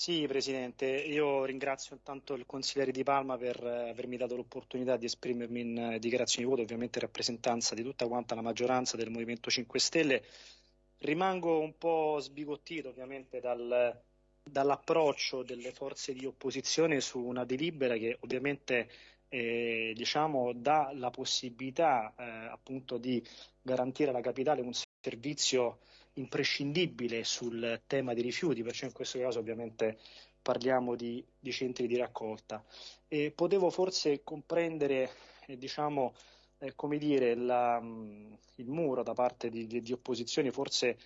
Sì, Presidente, io ringrazio intanto il consigliere Di Palma per eh, avermi dato l'opportunità di esprimermi in eh, dichiarazioni di voto, ovviamente in rappresentanza di tutta quanta la maggioranza del Movimento 5 Stelle. Rimango un po' sbigottito ovviamente dal, dall'approccio delle forze di opposizione su una delibera che ovviamente eh, diciamo, dà la possibilità eh, appunto di garantire alla capitale un servizio imprescindibile sul tema dei rifiuti, perciò in questo caso ovviamente parliamo di, di centri di raccolta. E potevo forse comprendere, eh, diciamo, eh, come dire, la, il muro da parte di, di, di opposizioni, forse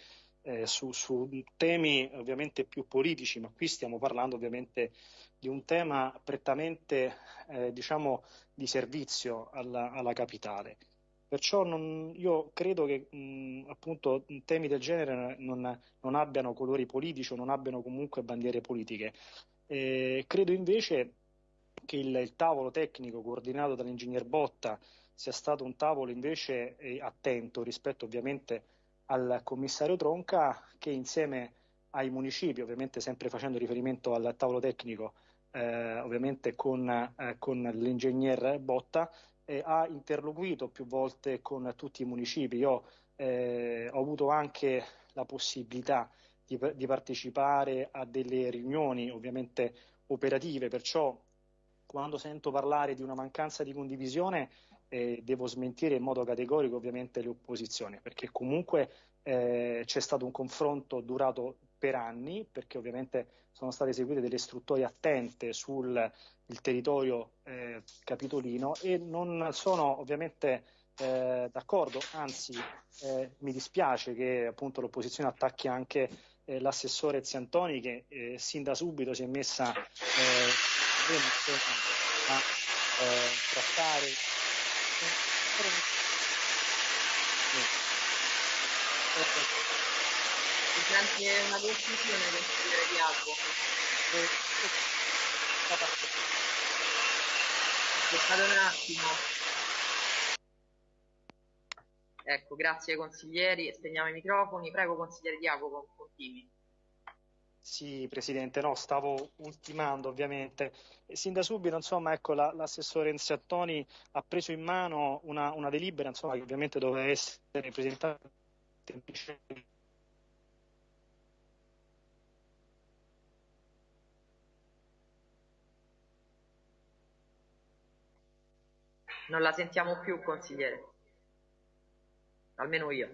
eh, su, su, temi ovviamente più politici, ma qui stiamo parlando ovviamente di un tema prettamente eh, diciamo, di servizio alla, alla capitale. Perciò non, io credo che mh, appunto temi del genere non, non, abbiano colori politici o non abbiano comunque bandiere politiche. Eh, credo invece che il, il, tavolo tecnico coordinato dall'ingegner Botta sia stato un tavolo invece eh, attento rispetto ovviamente al commissario Tronca che insieme ai municipi, ovviamente sempre facendo riferimento al tavolo tecnico, eh, ovviamente con, eh, con l'ingegner Botta, eh, ha interloquito più volte con tutti i municipi. Io eh, ho avuto anche la possibilità di, di, partecipare a delle riunioni ovviamente operative, perciò quando sento parlare di una mancanza di condivisione eh, devo smentire in modo categorico ovviamente le opposizioni, perché comunque eh, c'è stato un confronto durato per anni, perché ovviamente sono state eseguite delle istruttorie attente sul territorio eh, capitolino e non sono ovviamente eh, d'accordo, anzi eh, mi dispiace che appunto l'opposizione attacchi anche eh, l'assessore Ziantoni che eh, sin da subito si è messa eh, a trattare anche una conclusione consigliere di Albo. Aspettate un attimo. Ecco, grazie consiglieri, spegniamo i microfoni. Prego consigliere Diaco, continui. Sì, Presidente, no, stavo ultimando ovviamente. Sin da subito, insomma, ecco, la, l'assessore Enziattoni ha preso in mano una, una delibera, insomma, che ovviamente doveva essere presentata Non la sentiamo più, consigliere. Almeno io.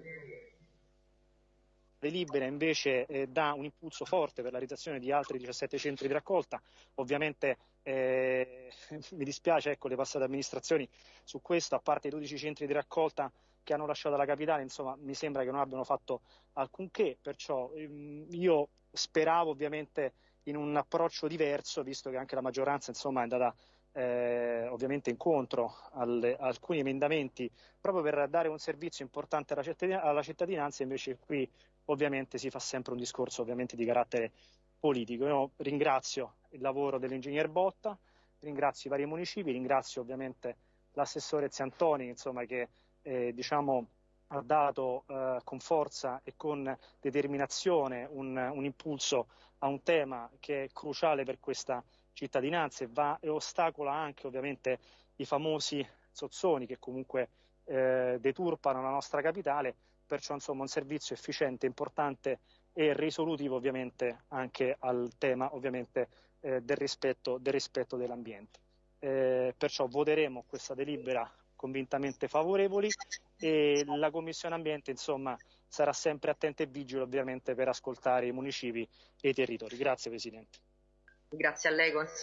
Delibera invece eh, dà un impulso forte per la realizzazione di altri 17 centri di raccolta. Ovviamente eh, mi dispiace ecco, le passate amministrazioni su questo, a parte i 12 centri di raccolta che hanno lasciato la capitale, insomma mi sembra che non abbiano fatto alcunché, perciò ehm, io speravo ovviamente in un approccio diverso, visto che anche la maggioranza insomma, è andata eh, ovviamente incontro alle, alcuni emendamenti proprio per dare un servizio importante alla, cittadin- alla cittadinanza, invece qui ovviamente si fa sempre un discorso di carattere politico. Io ringrazio il lavoro dell'ingegner Botta, ringrazio i vari municipi, ringrazio ovviamente l'assessore Ziantoni insomma, che eh, diciamo, ha dato eh, con forza e con determinazione un, un, impulso a un tema che è cruciale per questa cittadinanza e, va, e ostacola anche ovviamente i famosi sozzoni che comunque eh, deturpano la nostra capitale, perciò insomma un servizio efficiente, importante e risolutivo ovviamente anche al tema ovviamente eh, del, rispetto, del, rispetto, dell'ambiente. Eh, perciò voteremo questa delibera convintamente favorevoli e la Commissione Ambiente insomma, sarà sempre attenta e vigile ovviamente per ascoltare i municipi e i territori. Grazie Presidente. Grazie a lei,